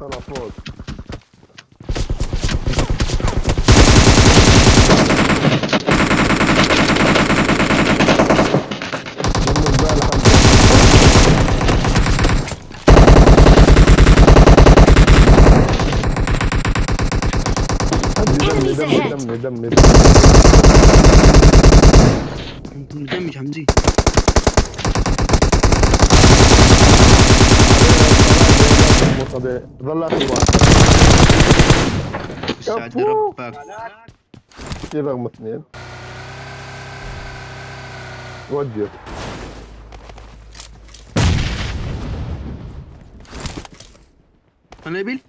طلع فوق. دمي Enemies دمي ahead. دمي دمي مدمج حمزي طبيعي ظلت الواحد سعد. ربك كيف رقم اثنين وجه قنابل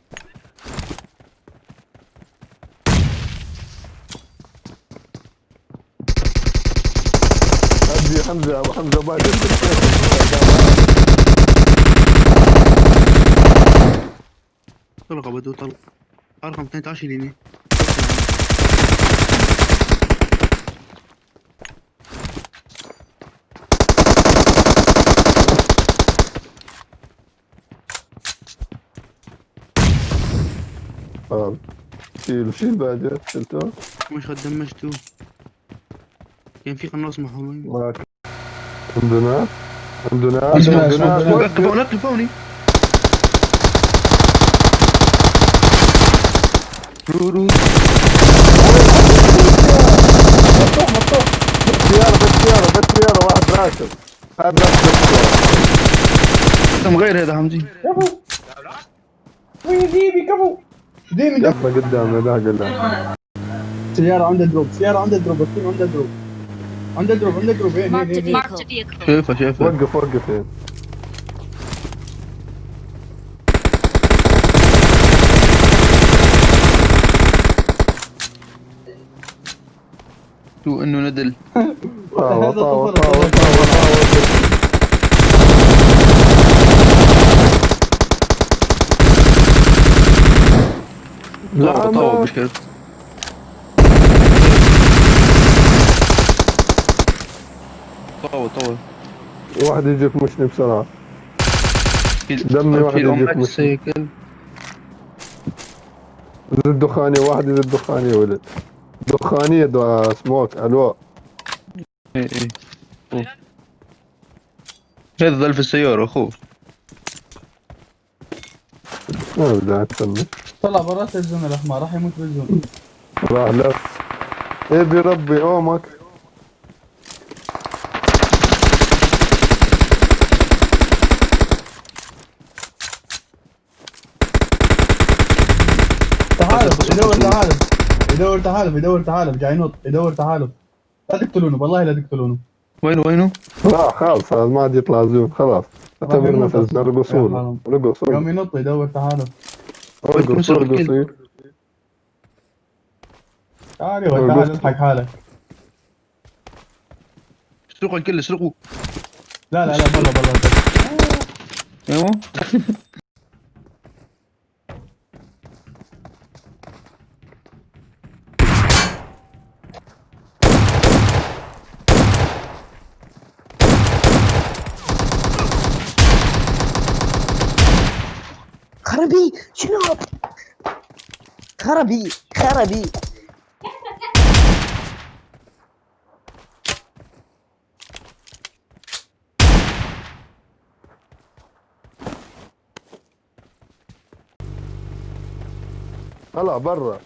حمزة ابو حمزة بعد طلقة بدو طلق. رقم 12 ليني آه. شيل شيل بعد شلته؟ مش قد دمجته كان في قناص محرومين معك عندنا عندنا عندنا، عندنا عندنا. وقف. فوق فوني رو رو سيارة بس سيارة بس سيارة واحد راكب هذا راكب بس سيارة كم غير هذا حمزي كفو وين ديبي كفو ديمي كفو يلا قدامنا لا قدام سيارة عندها دروب سيارة عندها دروب عندها دروب عندها دروب عندها دروب هين. vehicle. شايفه شايفه وقف وقف تو انه ندل. لا طاوة طاوة ما- مش كده. طاوة طاوة. واحد يجيك مشني بسرعة. دمي واحد مسلم. السيكل زد دخانية واحد زد دخانية ولد. دخانية دو سموك ألو. إيه إيه ظل في السيارة اخوه ما بدي اتسمى طلع برات الزون الأحمر راح يموت بالزون راح لا. إيه بربي اومك. يدور تحالف يدور تحالف يدور تحالف جاي ينط يدور تحالف لا تقتلونه والله لا تقتلونه. وينه وينه؟ لا خلاص هذا ما عاد يطلع زون خلاص اعتبرنا فزنا رقصوا له رقص يوم ينط يدور تحالف رقص رقص. تعال يا ولد، تعال اضحك حالك. اسرقوا الكل اسرقوا لا لا لا برا برا أيوه. خربي شنو؟ خربي خربي طلع برا.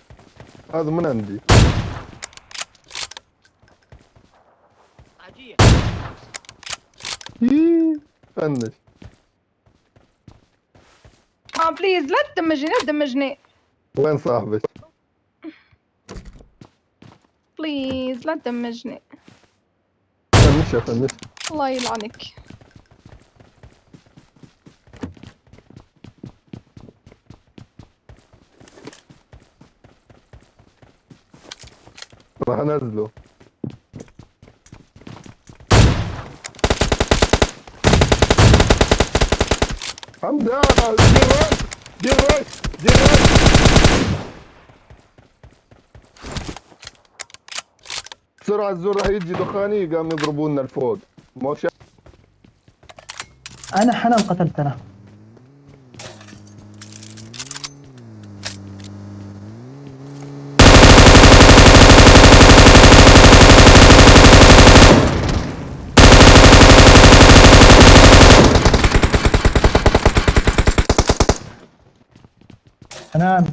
هذا من عندي. yeah، finish. آه please لا تدمجني لا تدمجني. وين صاحبك؟ please لا تدمجني. finish يا finish الله يلعنك. راح أنزله. حمزة دير رايت دير رايت دير رايت بسرعة الزور راح يجي دخاني قام يضربونا الفوق موشا أنا حنان قتلت أنا حنان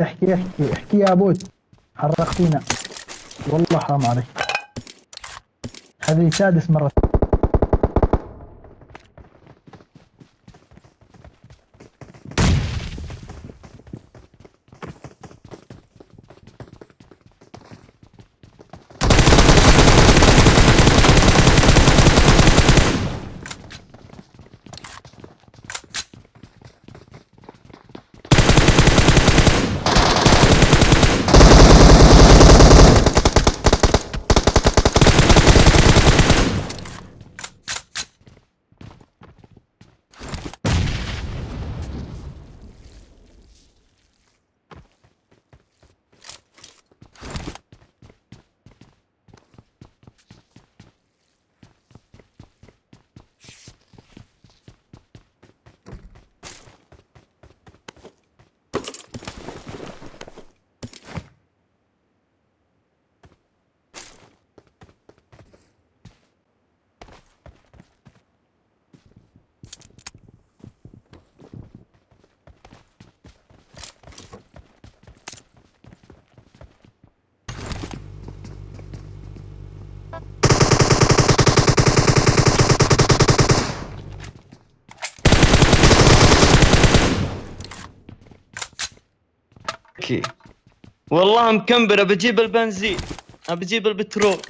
احكي احكي احكي يا بود حرقتينا. والله حرام عليك. هذه سادس مرة. أوكي. والله مكمبر بجيب البنزين بجيب البترول.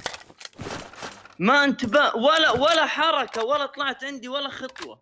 ما انتبه ولا ولا حركة ولا طلعت عندي ولا خطوة.